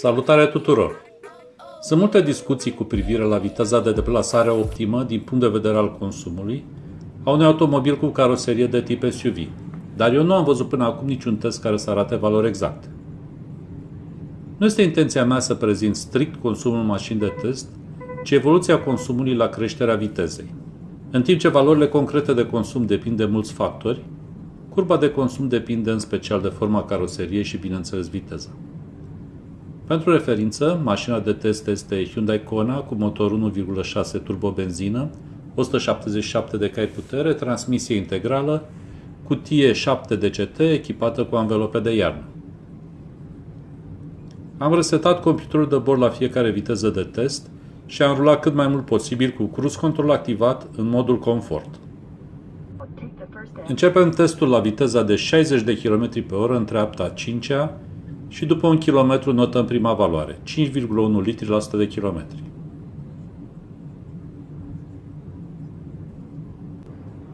Salutare tuturor! Sunt multe discuții cu privire la viteza de deplasare optimă din punct de vedere al consumului a unui automobil cu caroserie de tip SUV, dar eu nu am văzut până acum niciun test care să arate valori exacte. Nu este intenția mea să prezint strict consumul mașini de test, ci evoluția consumului la creșterea vitezei. În timp ce valorile concrete de consum depind de mulți factori, curba de consum depinde în special de forma caroseriei și, bineînțeles, viteza. Pentru referință, mașina de test este Hyundai Kona cu motor 1,6 turbobenzină, 177 de cai putere, transmisie integrală, cutie 7 DCT echipată cu anvelope de iarnă. Am resetat computerul de bord la fiecare viteză de test și am rulat cât mai mult posibil cu cruise control activat în modul confort. Începem testul la viteza de 60 de km pe oră în treapta 5-a și după un kilometru notăm prima valoare, 5,1 litri la 100 de kilometri.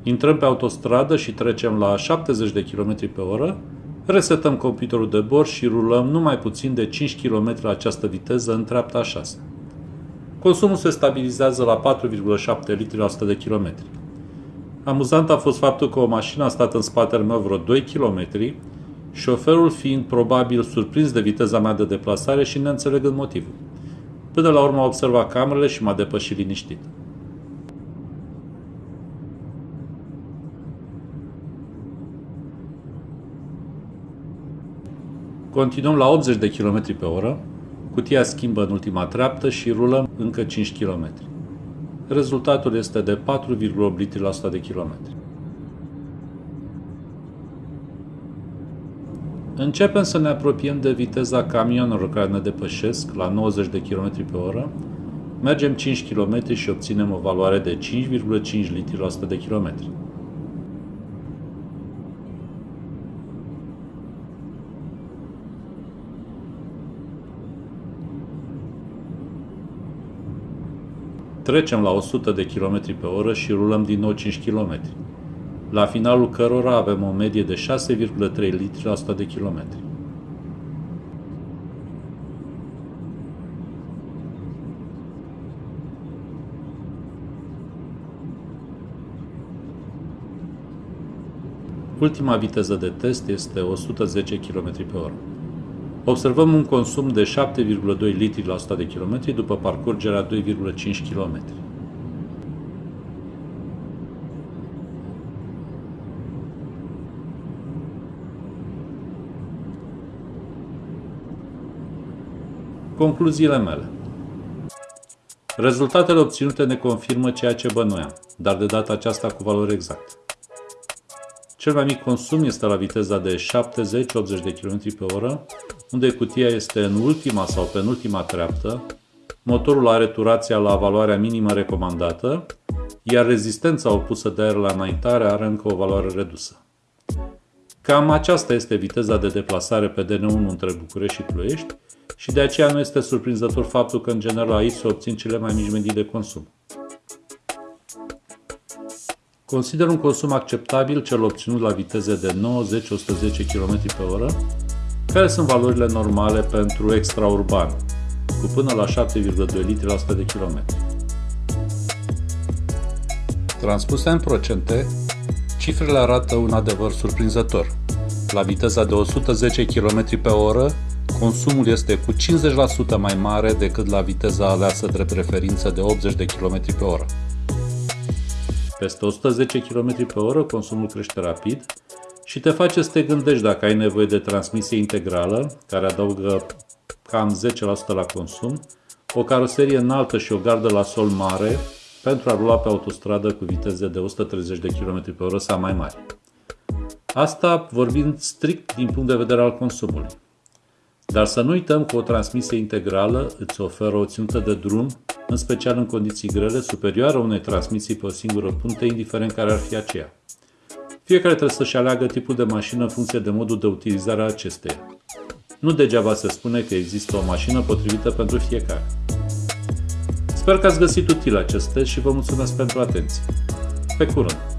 Intrăm pe autostradă și trecem la 70 de km pe oră, resetăm computerul de bord și rulăm numai puțin de 5 km la această viteză în treapta 6. Consumul se stabilizează la 4,7 litri la 100 de km. Amuzant a fost faptul că o mașină a stat în spatele meu vreo 2 km șoferul fiind probabil surprins de viteza mea de deplasare și neînțelegând motivul. Până la urmă a observat camerele și m-a depășit liniștit. Continuăm la 80 de km pe oră, cutia schimbă în ultima treaptă și rulăm încă 5 km. Rezultatul este de 4,8 litri la 100 de kilometri. Începem să ne apropiem de viteza camionelor care ne depășesc la 90 de km pe oră, mergem 5 km și obținem o valoare de 5,5 litri la 100 de km. Trecem la 100 de km pe oră și rulăm din nou 5 km la finalul cărora avem o medie de 6,3 litri la 100 de kilometri. Ultima viteză de test este 110 km pe oră. Observăm un consum de 7,2 litri la 100 de km după parcurgerea 2,5 km. Concluziile mele Rezultatele obținute ne confirmă ceea ce bănuiam, dar de data aceasta cu valori exacte. Cel mai mic consum este la viteza de 70-80 de km pe oră, unde cutia este în ultima sau penultima treaptă, motorul are turația la valoarea minimă recomandată, iar rezistența opusă de aer la înaintare are încă o valoare redusă. Cam aceasta este viteza de deplasare pe DN1 între București și Ploiești și de aceea nu este surprinzător faptul că în general aici se obțin cele mai mici medii de consum. Consider un consum acceptabil cel obținut la viteze de 90-110 km pe oră, care sunt valorile normale pentru extraurban, cu până la 7,2 litri la 100 de km. Transpuse în procente, cifrele arată un adevăr surprinzător. La viteza de 110 km pe oră, consumul este cu 50% mai mare decât la viteza aleasă drept referință de 80 de km pe oră. Peste 110 km pe oră, consumul crește rapid și te face să te gândești dacă ai nevoie de transmisie integrală, care adaugă cam 10% la consum, o caroserie înaltă și o gardă la sol mare pentru a rula pe autostradă cu viteze de 130 de km pe oră sau mai mari. Asta vorbind strict din punct de vedere al consumului. Dar să nu uităm că o transmisie integrală îți oferă o ținută de drum, în special în condiții grele, superioară unei transmisii pe o singură punte, indiferent care ar fi aceea. Fiecare trebuie să-și aleagă tipul de mașină în funcție de modul de utilizare a acesteia. Nu degeaba se spune că există o mașină potrivită pentru fiecare. Sper că ați găsit util acest test și vă mulțumesc pentru atenție. Pe curând!